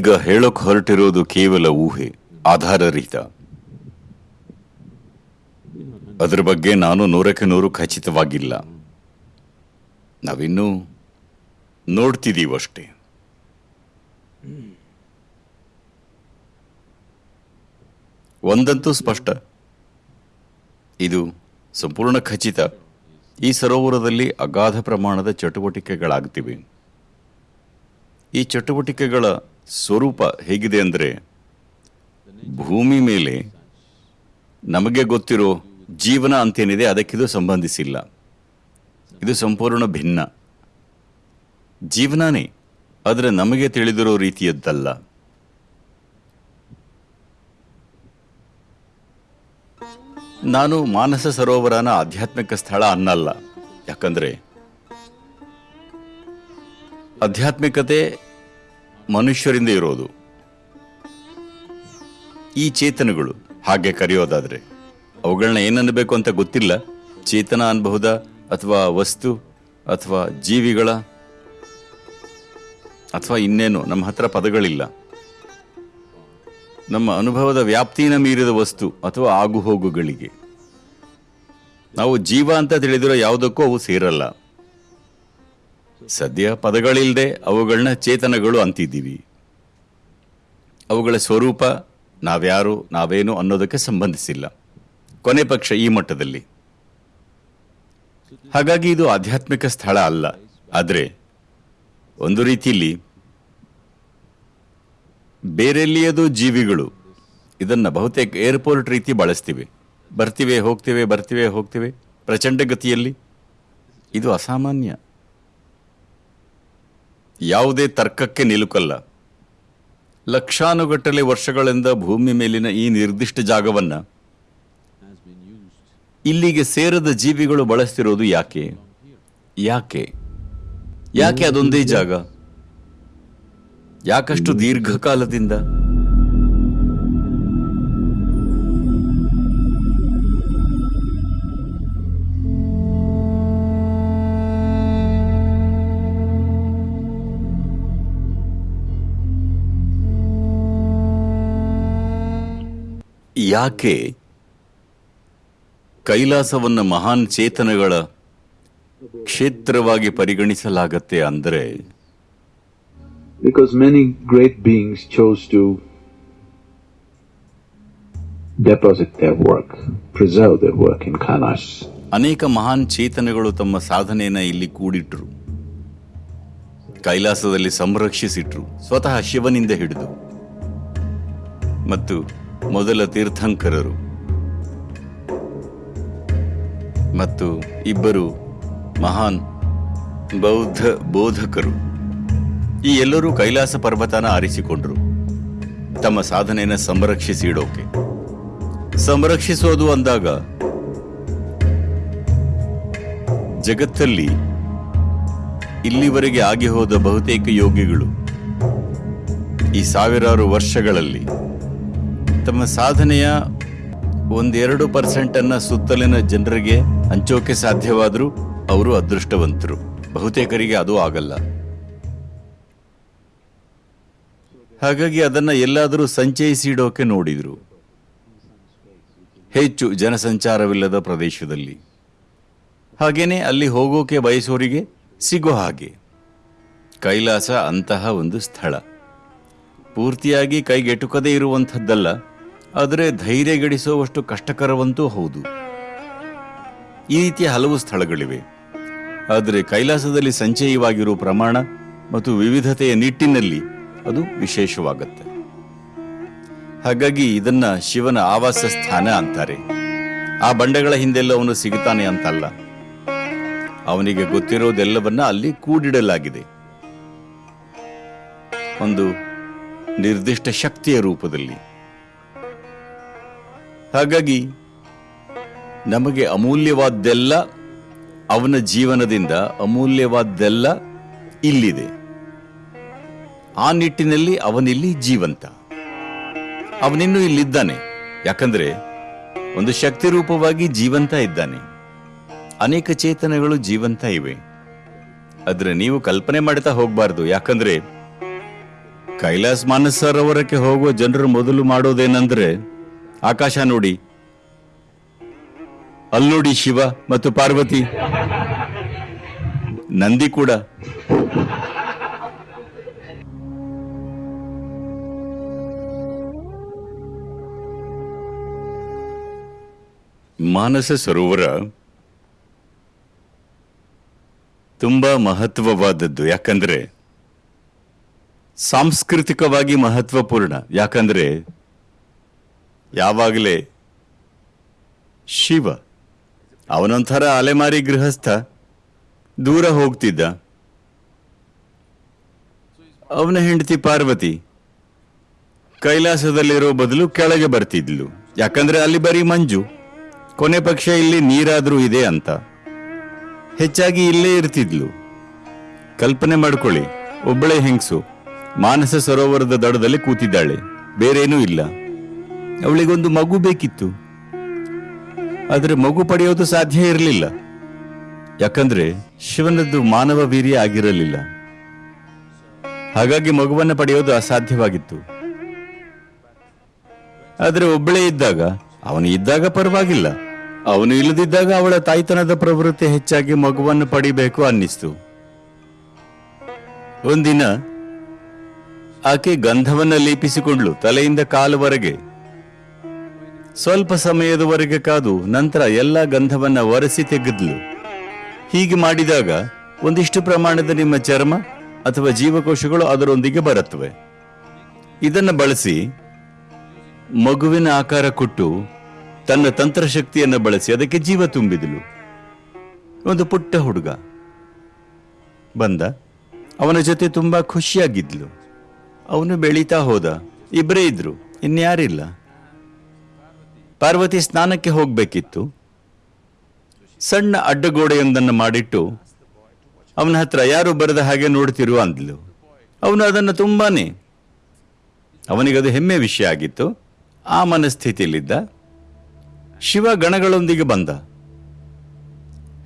ಈಗ ಹೇಳೋಕ್ ಹೊರಟಿರೋದು ಕೇವಲ ಊಹೆ, ಆಧಾರರಹಿತ. ಅದರ ಬಗ್ಗೆ ನಾನು ನೂರಕ್ಕೆ ನೂರು ಖಚಿತವಾಗಿಲ್ಲ. ನಾವಿನ್ನೂ ನೋಡ್ತಿದ್ದೀವಷ್ಟೇ ಒಂದಂತೂ ಸ್ಪಷ್ಟ. ಇದು ಸಂಪೂರ್ಣ ಖಚಿತ. ಈ ಸರೋವರದಲ್ಲಿ ಅಗಾಧ ಪ್ರಮಾಣದ ಚಟುವಟಿಕೆಗಳಾಗ್ತಿವೆ. ಈ ಚಟುವಟಿಕೆಗಳ ಸ್ವರೂಪ ಹೇಗಿದೆ ಅಂದರೆ ಭೂಮಿ ಮೇಲೆ ನಮಗೆ ಗೊತ್ತಿರೋ ಜೀವನ ಅಂತೇನಿದೆ ಅದಕ್ಕಿದು ಸಂಬಂಧಿಸಿಲ್ಲ. ಇದು ಸಂಪೂರ್ಣ ಭಿನ್ನ. ಜೀವನನೇ ಆದರೆ ನಮಗೆ ತಿಳಿದಿರೋ ರೀತಿಯದ್ದಲ್ಲ. ನಾನು ಮಾನಸ ಸರೋವರನ ಆಧ್ಯಾತ್ಮಿಕ ಸ್ಥಳ ಅನ್ನಲ್ಲ. ಯಾಕಂದ್ರೆ ಆಧ್ಯಾತ್ಮಿಕತೆ ಮನುಷ್ಯರಿಂದ ಇರೋದು. ಈ ಚೇತನಗಳು, ಹಾಗೆ ಕರೆಯೋದಾದ್ರೆ ಅವುಗಳನ್ನ ಏನನ್ನಬೇಕು ಅಂತ ಗೊತ್ತಿಲ್ಲ? ಚೇತನ ಅನ್ಬಹುದಾ? ಅಥವಾ ವಸ್ತು? ಅಥವಾ ಜೀವಿಗಳ? ಅಥವಾ ಇನ್ನೇನು? ನಮ್ಮ ಹತ್ರ ಪದಗಳಿಲ್ಲ. ನಮ್ಮ ಅನುಭವದ ವ್ಯಾಪ್ತಿನ ಮೀರಿದ ವಸ್ತು ಅಥವಾ ಆಗುಹೋಗುಗಳಿಗೆ. ನಾವು ಜೀವ ಅಂತ ತಿಳಿದಿರೋ ಯಾವುದಕ್ಕೂ ಅವು ಸೇರಲ್ಲ. ಸದ್ಯ ಪದಗಳಿಲ್ಲದೆ ಅವುಗಳನ್ನ ಚೇತನಗಳು ಅಂತಿದ್ದೀವಿ. ಅವುಗಳ ಸ್ವರೂಪ ನಾವ್ಯಾರು, ನಾವೇನು ಅನ್ನೋದಕ್ಕೆ ಸಂಬಂಧಿಸಿಲ್ಲ. ಕೊನೆ ಪಕ್ಷ ಈ ಮಟ್ಟದಲ್ಲಿ. ಹಾಗಾಗಿ ಇದು ಆಧ್ಯಾತ್ಮಿಕ ಸ್ಥಳ ಅಲ್ಲ. ಆದರೆ ಒಂದು ರೀತಿಯಲ್ಲಿ ಬೇರೆಲ್ಲಿಯದು ಜೀವಿಗಳು ಇದನ್ನ ಬಹುತೇಕ ಏರ್ಪೋರ್ಟ್ ರೀತಿ ಬಳಸ್ತೀವಿ. ಬರ್ತಿವೆ, ಹೋಗ್ತಿವೆ ಬರ್ತಿವೆ, ಹೋಗ್ತಿವೆ, ಪ್ರಚಂಡ ಗತಿಯಲ್ಲಿ. ಇದು ಅಸಾಮಾನ್ಯ. ಯಾವುದೇ ತರ್ಕಕ್ಕೆ ನಿಲುಕಲ್ಲ. ಲಕ್ಷಾನುಗಟ್ಟಲೆ ವರ್ಷಗಳಿಂದ ಭೂಮಿ ಮೇಲಿನ ಈ ನಿರ್ದಿಷ್ಟ ಜಾಗವನ್ನ ಇಲ್ಲಿಗೆ ಸೇರದ ಜೀವಿಗಳು ಬಳಸ್ತಿರೋದು ಯಾಕೆ? ಯಾಕೆ? ಯಾಕೆ ಅದೊಂದೇ ಜಾಗ? ಯಾಕಷ್ಟು ದೀರ್ಘಕಾಲದಿಂದ? ಯಾಕೆ ಕೈಲಾಸವನ್ನು ಮಹಾನ್ ಚೇತನಗಳ ಕ್ಷೇತ್ರವಾಗಿ ಪರಿಗಣಿಸಲಾಗತ್ತೆ ಅಂದರೆ because many great beings chose to deposit their work, preserve their work in Kailash. ಅನೇಕ ಮಹಾನ್ ಚೇತನಗಳು ತಮ್ಮ ಸಾಧನೆಯನ್ನ ಇಲ್ಲಿ ಕೂಡಿಟ್ರು. ಕೈಲಾಸದಲ್ಲಿ ಸಂರಕ್ಷಿಸಿಟ್ರು. ಸ್ವತಃ ಶಿವನಿಂದ ಹಿಡಿದು. ಮತ್ತು ಮೊದಲ ತೀರ್ಥಂಕರರು ಮತ್ತು ಇಬ್ಬರು ಮಹಾನ್ ಬೌದ್ಧ ಬೋಧಕರು. ಈ ಎಲ್ಲರೂ ಕೈಲಾಸ ಪರ್ವತನ ಆರಿಸಿಕೊಂಡರು. ತಮ್ಮ ಸಾಧನೆಯನ್ನ ಸಂರಕ್ಷಿಸಿಡೋಕೆ. ಸಂರಕ್ಷಿಸೋದು ಅಂದಾಗ ಜಗತ್ತಲ್ಲಿ ಇಲ್ಲಿವರೆಗೆ ಆಗಿ ಹೋದ ಬಹುತೇಕ ಯೋಗಿಗಳು ಈ ಸಾವಿರಾರು ವರ್ಷಗಳಲ್ಲಿ ತಮ್ಮ ಸಾಧನೆಯ ಒಂದೆರಡು ಪರ್ಸೆಂಟನ್ನು ಸುತ್ತಲಿನ ಜನರಿಗೆ ಹಂಚೋಕೆ ಸಾಧ್ಯವಾದರೂ ಅವರು ಅದೃಷ್ಟವಂತರು. ಬಹುತೇಕರಿಗೆ ಅದು ಆಗಲ್ಲ. ಹಾಗಾಗಿ ಅದನ್ನ ಎಲ್ಲಾದರೂ ಸಂಚಯಿಸಿ ಇಡೋಕೆ ನೋಡಿದ್ರು. ಹೆಚ್ಚು ಜನಸಂಚಾರವಿಲ್ಲದ ಪ್ರದೇಶದಲ್ಲಿ. ಹಾಗೇನೆ ಅಲ್ಲಿ ಹೋಗೋಕೆ ಬಯಸೋರಿಗೆ ಸಿಗೋ ಹಾಗೆ. ಕೈಲಾಸ ಅಂತಹ ಒಂದು ಸ್ಥಳ. ಪೂರ್ತಿಯಾಗಿ ಕೈಗೆಟುಕದೇ ಇರುವಂಥದ್ದಲ್ಲ. ಆದರೆ ಧೈರ್ಯಗೆಡಿಸುವಷ್ಟು ಕಷ್ಟಕರವಂತೂ ಹೌದು. ಈ ರೀತಿಯ ಹಲವು ಸ್ಥಳಗಳಿವೆ. ಆದರೆ ಕೈಲಾಸದಲ್ಲಿ ಸಂಚಯವಾಗಿರುವ ಪ್ರಮಾಣ ಮತ್ತು ವಿವಿಧತೆಯ ನಿಟ್ಟಿನಲ್ಲಿ ಅದು ವಿಶೇಷವಾಗುತ್ತೆ. ಹಾಗಾಗಿ ಇದನ್ನ ಶಿವನ ಆವಾಸ ಸ್ಥಾನ ಅಂತಾರೆ. ಆ ಬಂಡೆಗಳ ಹಿಂದೆಲ್ಲ ಅವನು ಸಿಗುತ್ತಾನೆ ಅಂತಲ್ಲ. ಅವನಿಗೆ ಗೊತ್ತಿರೋದೆಲ್ಲವನ್ನ ಅಲ್ಲಿ ಕೂಡಿಡಲಾಗಿದೆ. ಒಂದು ನಿರ್ದಿಷ್ಟ ಶಕ್ತಿಯ ರೂಪದಲ್ಲಿ. ಹಾಗಾಗಿ ನಮಗೆ ಅಮೂಲ್ಯವಾದ್ದೆಲ್ಲ ಅವನ ಜೀವನದಿಂದ ಅಮೂಲ್ಯವಾದ್ದೆಲ್ಲ ಇಲ್ಲಿದೆ. ಆ ನಿಟ್ಟಿನಲ್ಲಿ ಅವನಿಲ್ಲಿ ಜೀವಂತ. ಅವನಿನ್ನೂ ಇಲ್ಲಿದ್ದಾನೆ. ಯಾಕಂದ್ರೆ ಒಂದು ಶಕ್ತಿ ರೂಪವಾಗಿ ಜೀವಂತ ಇದ್ದಾನೆ. ಅನೇಕ ಚೇತನಗಳು ಜೀವಂತ ಇವೆ. ಆದ್ರೆ ನೀವು ಕಲ್ಪನೆ ಮಾಡ್ತಾ ಹೋಗ್ಬಾರ್ದು. ಯಾಕಂದ್ರೆ ಕೈಲಾಸ್ ಮಾನಸರವರಕ್ಕೆ ಹೋಗುವ ಜನರು ಮೊದಲು ಮಾಡೋದೇನೆಂದ್ರೆ ಆಕಾಶ ನೋಡಿ. ಅಲ್ಲೋಡಿ ಶಿವ ಮತ್ತು ಪಾರ್ವತಿ. ನಂದಿ ಕೂಡ. ಮಾನಸ ಸರೋವರ ತುಂಬಾ ಮಹತ್ವವಾದದ್ದು. ಯಾಕಂದ್ರೆ ಸಾಂಸ್ಕೃತಿಕವಾಗಿ ಮಹತ್ವಪೂರ್ಣ. ಯಾಕಂದ್ರೆ ಯಾವಾಗಲೇ ಶಿವ ಅವನೊಂಥರ ಅಲೆಮಾರಿ ಗೃಹಸ್ಥ ದೂರ ಹೋಗ್ತಿದ್ದ. ಅವನ ಹೆಂಡತಿ ಪಾರ್ವತಿ ಕೈಲಾಸದಲ್ಲಿರೋ ಬದಲು ಕೆಳಗೆ ಬರ್ತಿದ್ಲು. ಯಾಕಂದ್ರೆ ಅಲ್ಲಿ ಬರೀ ಮಂಜು, ಕೊನೆ ಪಕ್ಷ ಇಲ್ಲಿ ನೀರಾದ್ರೂ ಇದೆ ಅಂತ. ಹೆಚ್ಚಾಗಿ ಇಲ್ಲೇ ಇರ್ತಿದ್ಲು. ಕಲ್ಪನೆ ಮಾಡ್ಕೊಳ್ಳಿ, ಒಬ್ಬಳೆ ಹೆಂಗಸು, ಮಾನಸ ಸರೋವರದ ದಡದಲ್ಲಿ ಕೂತಿದ್ದಾಳೆ, ಬೇರೇನೂ ಇಲ್ಲ. ಅವಳಿಗೊಂದು ಮಗು ಬೇಕಿತ್ತು. ಆದರೆ ಮಗು ಪಡೆಯೋದು ಸಾಧ್ಯ ಇರಲಿಲ್ಲ. ಯಾಕಂದ್ರೆ ಶಿವನದ್ದು ಮಾನವ ವೀರ್ಯ ಆಗಿರಲಿಲ್ಲ. ಹಾಗಾಗಿ ಮಗುವನ್ನು ಪಡೆಯೋದು ಅಸಾಧ್ಯವಾಗಿತ್ತು. ಆದರೆ ಒಬ್ಬಳೇ ಇದ್ದಾಗ, ಅವನು ಇದ್ದಾಗ ಪರವಾಗಿಲ್ಲ. ಅವನು ಇಲ್ಲದಿದ್ದಾಗ ಅವಳ ತಾಯ್ತನದ ಪ್ರವೃತ್ತಿ ಹೆಚ್ಚಾಗಿ ಮಗುವನ್ನು ಪಡಿಬೇಕು ಅನ್ನಿಸ್ತು. ಒಂದಿನ, ಆಕೆ ಗಂಧವನ್ನ ಲೇಪಿಸಿಕೊಂಡ್ಲು ತಲೆಯಿಂದ ಕಾಲುವರೆಗೆ. ಸ್ವಲ್ಪ ಸಮಯದವರೆಗೆ ಕಾದು ನಂತರ ಎಲ್ಲ ಗಂಧವನ್ನು ಒರೆಸಿ ತೆಗೆದ್ಲು. ಹೀಗೆ ಮಾಡಿದಾಗ ಒಂದಿಷ್ಟು ಪ್ರಮಾಣದ ನಿಮ್ಮ ಚರ್ಮ ಅಥವಾ ಜೀವಕೋಶಗಳು ಅದರೊಂದಿಗೆ ಬರುತ್ತವೆ. ಇದನ್ನು ಬಳಸಿ ಮಗುವಿನ ಆಕಾರ ಕೊಟ್ಟು ತನ್ನ ತಂತ್ರಶಕ್ತಿಯನ್ನು ಬಳಸಿ ಅದಕ್ಕೆ ಜೀವ ತುಂಬಿದಳು ಒಂದು ಪುಟ್ಟ ಹುಡುಗ. ಬಂದ. ಅವನ ಜೊತೆ ತುಂಬಾ ಖುಷಿಯಾಗಿದ್ಲು. ಅವನು ಬೆಳೀತಾ ಹೋದ. ಇಬ್ಬರೇ ಇದ್ರು. ಇನ್ಯಾರಿಲ್ಲ. ಪಾರ್ವತಿ ಸ್ನಾನಕ್ಕೆ ಹೋಗಬೇಕಿತ್ತು. ಸಣ್ಣ ಅಡ್ಡಗೋಡೆಯೊಂದನ್ನು ಮಾಡಿಟ್ಟು ಅವನ ಹತ್ರ ಯಾರು ಬರೆದ ಹಾಗೆ ನೋಡ್ತಿರು ಅಂದ್ಲು. ಅವನು ಅದನ್ನು ತುಂಬಾನೇ, ಅವನಿಗದು ಹೆಮ್ಮೆ ವಿಷಯ ಆಗಿತ್ತು. ಆ ಮನಸ್ಥಿತಿಯಲ್ಲಿದ್ದ ಶಿವ ಗಣಗಳೊಂದಿಗೆ ಬಂದ.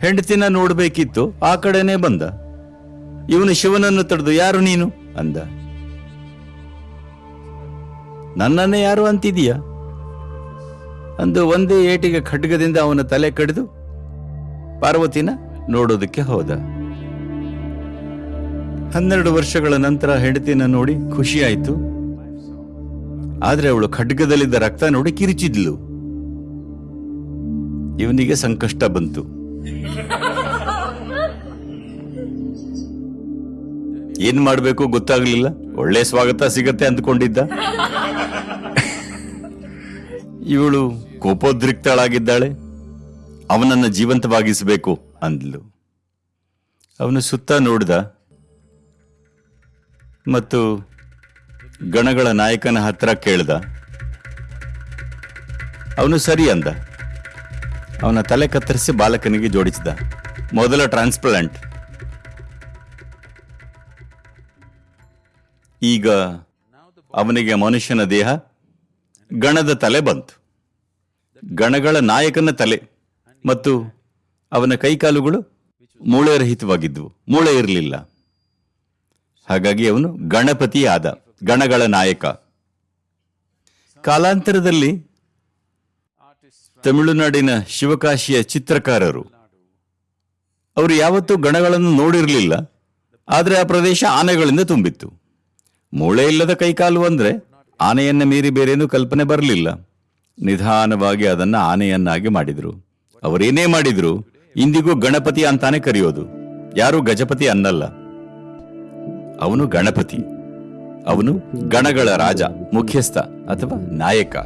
ಹೆಂಡತಿನ ನೋಡಬೇಕಿತ್ತು, ಆ ಕಡೆನೇ ಬಂದ. ಇವನು ಶಿವನನ್ನು ತಡೆದು ಯಾರು ನೀನು? ಅಂದ. ನನ್ನನ್ನೇ ಯಾರು ಅಂತಿದೀಯಾ ಅಂದು ಒಂದೇ ಏಟಿಗೆ ಖಡ್ಗದಿಂದ ಅವನ ತಲೆ ಕಡಿದು ಪಾರ್ವತಿನ ನೋಡೋದಕ್ಕೆ ಹೋದ. ಹನ್ನೆರಡು ವರ್ಷಗಳ ನಂತರ ಹೆಂಡತಿನ ನೋಡಿ ಖುಷಿಯಾಯಿತು. ಆದ್ರೆ ಅವಳು ಖಡ್ಗದಲ್ಲಿದ್ದ ರಕ್ತ ನೋಡಿ ಕಿರಿಚಿದ್ಲು. ಇವನಿಗೆ ಸಂಕಷ್ಟ ಬಂತು. ಏನ್ ಮಾಡ್ಬೇಕು ಗೊತ್ತಾಗ್ಲಿಲ್ಲ. ಒಳ್ಳೆ ಸ್ವಾಗತ ಸಿಗತ್ತೆ ಅಂದ್ಕೊಂಡಿದ್ದ. ಇವಳು ಕೋಪೋದ್ರಿಕ್ತಳಾಗಿದ್ದಾಳೆ. ಅವನನ್ನು ಜೀವಂತವಾಗಿಸಬೇಕು ಅಂದ್ಲು. ಅವನು ಸುತ್ತ ನೋಡ್ದ. ಮತ್ತು ಗಣಗಳ ನಾಯಕನ ಹತ್ರ ಕೇಳ್ದ. ಅವನು ಸರಿ ಅಂದ. ಅವನ ತಲೆ ಕತ್ತರಿಸಿ ಬಾಲಕನಿಗೆ ಜೋಡಿಸಿದ. ಮೊದಲ ಟ್ರಾನ್ಸ್ಪ್ಲಾಂಟ್ ಈಗ ಅವನಿಗೆ ಮನುಷ್ಯನ ದೇಹ ಗಣದ ತಲೆ ಬಂತು. ಗಣಗಳ ನಾಯಕನ ತಲೆ ಮತ್ತು ಅವನ ಕೈಕಾಲುಗಳು ಮೂಳೆರಹಿತವಾಗಿದ್ವು. ಮೂಳೆ ಇರಲಿಲ್ಲ. ಹಾಗಾಗಿ ಅವನು ಗಣಪತಿ ಆದ ಗಣಗಳ ನಾಯಕ. ಕಾಲಾಂತರದಲ್ಲಿ ತಮಿಳುನಾಡಿನ ಶಿವಕಾಶಿಯ ಚಿತ್ರಕಾರರು. ಅವರು ಯಾವತ್ತೂ ಗಣಗಳನ್ನು ನೋಡಿರಲಿಲ್ಲ. ಆದರೆ ಆ ಪ್ರದೇಶ ಆನೆಗಳಿಂದ ತುಂಬಿತ್ತು. ಮೂಳೆ ಇಲ್ಲದ ಕೈಕಾಲು ಅಂದ್ರೆ ಆನೆಯನ್ನ ಮೀರಿ ಬೇರೇನೂ ಕಲ್ಪನೆ ಬರಲಿಲ್ಲ. ನಿಧಾನವಾಗಿ ಅದನ್ನ ಆನೆಯನ್ನಾಗಿ ಮಾಡಿದ್ರು. ಅವರೇನೇ ಮಾಡಿದ್ರು, ಇಂದಿಗೂ ಗಣಪತಿ ಅಂತಾನೆ ಕರೆಯೋದು. ಯಾರು ಗಜಪತಿ ಅನ್ನಲ್ಲ. ಅವನು ಗಣಪತಿ. ಅವನು ಗಣಗಳ ರಾಜ, ಮುಖ್ಯಸ್ಥ, ಅಥವಾ ನಾಯಕ.